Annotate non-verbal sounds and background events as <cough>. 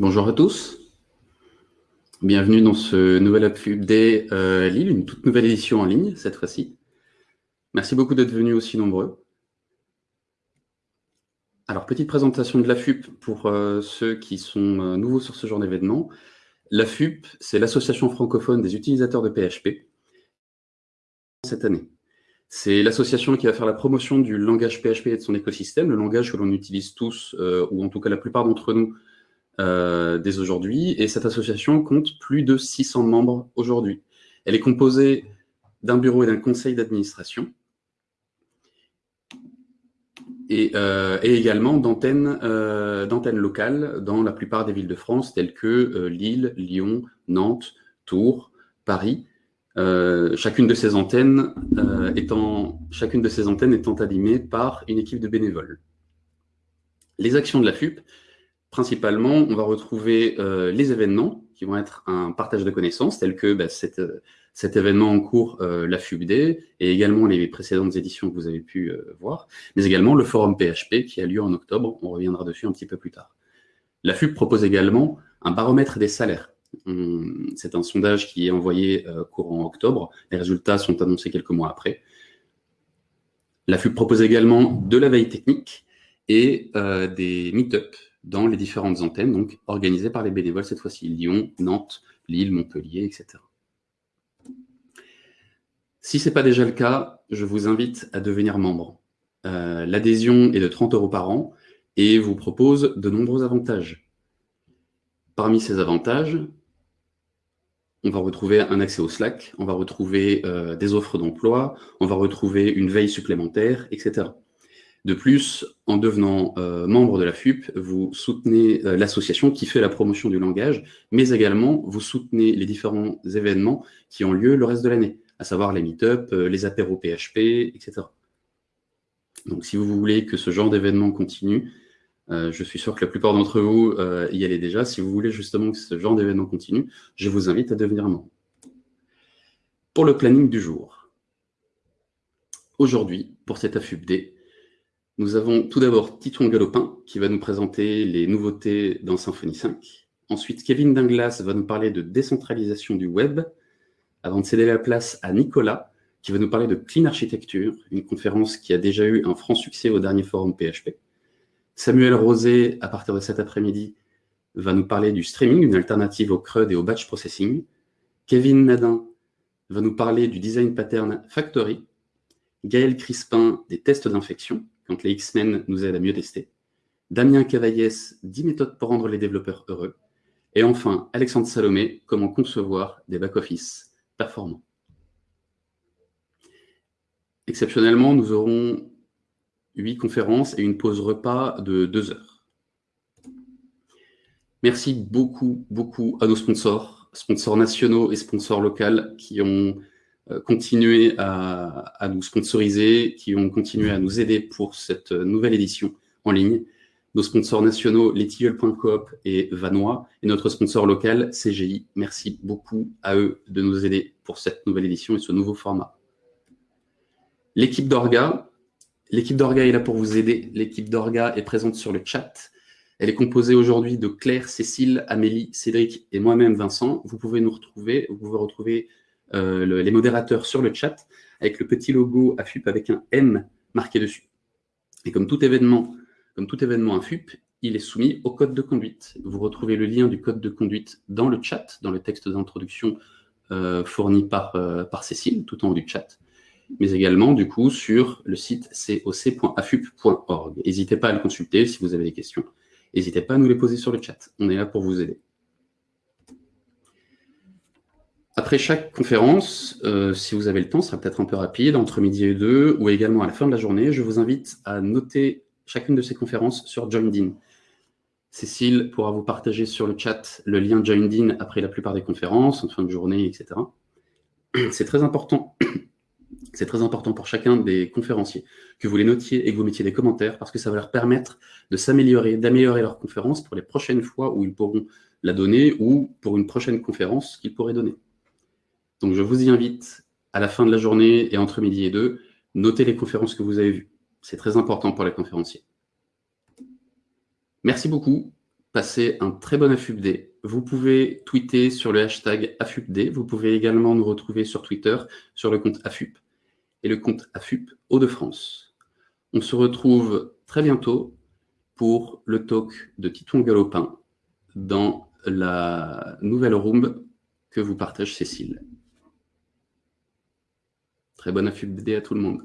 Bonjour à tous. Bienvenue dans ce nouvel update euh, Lille, une toute nouvelle édition en ligne cette fois-ci. Merci beaucoup d'être venus aussi nombreux. Alors, petite présentation de la FUP pour euh, ceux qui sont euh, nouveaux sur ce genre d'événement. La FUP, c'est l'association francophone des utilisateurs de PHP cette année. C'est l'association qui va faire la promotion du langage PHP et de son écosystème, le langage que l'on utilise tous, ou en tout cas la plupart d'entre nous, euh, dès aujourd'hui, et cette association compte plus de 600 membres aujourd'hui. Elle est composée d'un bureau et d'un conseil d'administration, et, euh, également euh, d'antennes locales dans la plupart des villes de France, telles que Lille, Lyon, Nantes, Tours, Paris, chacune, de ces antennes, étant, chacune de ces antennes étant animée par une équipe de bénévoles. Les actions de la FUP, principalement, on va retrouver euh, les événements qui vont être un partage de connaissances, tels que bah, euh, cet événement en cours, euh, la FUBD, et également les précédentes éditions que vous avez pu voir, mais également le forum PHP qui a lieu en octobre, on reviendra dessus un petit peu plus tard. La FUB propose également un baromètre des salaires. C'est un sondage qui est envoyé courant octobre, les résultats sont annoncés quelques mois après. La FUB propose également de la veille technique et des meet-up dans les différentes antennes, donc organisées par les bénévoles, cette fois-ci Lyon, Nantes, Lille, Montpellier, etc. Si ce n'est pas déjà le cas, je vous invite à devenir membre. Euh, l'adhésion est de 30 euros par an et vous propose de nombreux avantages. Parmi ces avantages, on va retrouver un accès au Slack, on va retrouver euh, des offres d'emploi, on va retrouver une veille supplémentaire, etc. De plus, en devenant euh, membre de la FUP, vous soutenez euh, l'association qui fait la promotion du langage, mais également vous soutenez les différents événements qui ont lieu le reste de l'année, à savoir les meet-up, euh, les apéros PHP, etc. Donc si vous voulez que ce genre d'événement continue, je suis sûr que la plupart d'entre vous y allez déjà, si vous voulez justement que ce genre d'événement continue, je vous invite à devenir membre. Pour le planning du jour, aujourd'hui, pour cette AFUPD, nous avons tout d'abord Titon Galopin qui va nous présenter les nouveautés dans Symfony 5. Ensuite, Kevin Dinglas va nous parler de décentralisation du web, avant de céder la place à Nicolas, qui va nous parler de Clean Architecture, une conférence qui a déjà eu un franc succès au dernier forum PHP. Samuel Rosé, à partir de cet après-midi, va nous parler du streaming, une alternative au CRUD et au batch processing. Kevin Nadin va nous parler du design pattern factory. Gaël Crispin, des tests d'infection donc les X-Men nous aident à mieux tester. Damien Cavaillès, 10 méthodes pour rendre les développeurs heureux. Et enfin, Alexandre Salomé, comment concevoir des back-office performants. Exceptionnellement, nous aurons 8 conférences et une pause repas de 2 heures. Merci beaucoup, beaucoup à nos sponsors, sponsors nationaux et sponsors locaux qui ont continué à, nous sponsoriser, qui ont continué à nous aider pour cette nouvelle édition en ligne. Nos sponsors nationaux, letilleul.coop et Vanois, et notre sponsor local, CGI. Merci beaucoup à eux de nous aider pour cette nouvelle édition et ce nouveau format. L'équipe d'Orga, l'équipe d'Orga est là pour vous aider. L'équipe d'Orga est présente sur le chat. Elle est composée aujourd'hui de Claire, Cécile, Amélie, Cédric et moi-même Vincent. Vous pouvez nous retrouver, vous pouvez retrouver euh, les modérateurs sur le chat avec le petit logo AFUP avec un M marqué dessus. Et comme tout événement, comme tout événement AFUP, il est soumis au code de conduite. Vous retrouvez le lien du code de conduite dans le chat, dans le texte d'introduction euh, fourni par, euh, par Cécile, tout en haut du chat, mais également, du coup, sur le site coc.afup.org. N'hésitez pas à le consulter si vous avez des questions. N'hésitez pas à nous les poser sur le chat. On est là pour vous aider. Après chaque conférence, euh, si vous avez le temps, ce sera peut-être un peu rapide, entre midi et deux, ou également à la fin de la journée, je vous invite à noter chacune de ces conférences sur JoinedIn. Cécile pourra vous partager sur le chat le lien JoinedIn après la plupart des conférences, en fin de journée, etc. <clears throat> C'est très important. <clears throat> C'est très important pour chacun des conférenciers que vous les notiez et que vous mettiez des commentaires parce que ça va leur permettre de s'améliorer, d'améliorer leur conférence pour les prochaines fois où ils pourront la donner ou pour une prochaine conférence qu'ils pourraient donner. Donc, je vous y invite à la fin de la journée et entre midi et deux, notez les conférences que vous avez vues. C'est très important pour les conférenciers. Merci beaucoup. passez un très bon AFUPD. Vous pouvez tweeter sur le hashtag AFUPD. Vous pouvez également nous retrouver sur Twitter sur le compte AFUP et le compte AFUP Hauts-de-France. On se retrouve très bientôt pour le talk de Titouan Galopin dans la nouvelle room que vous partage Cécile. Très bonne AFUPD à tout le monde.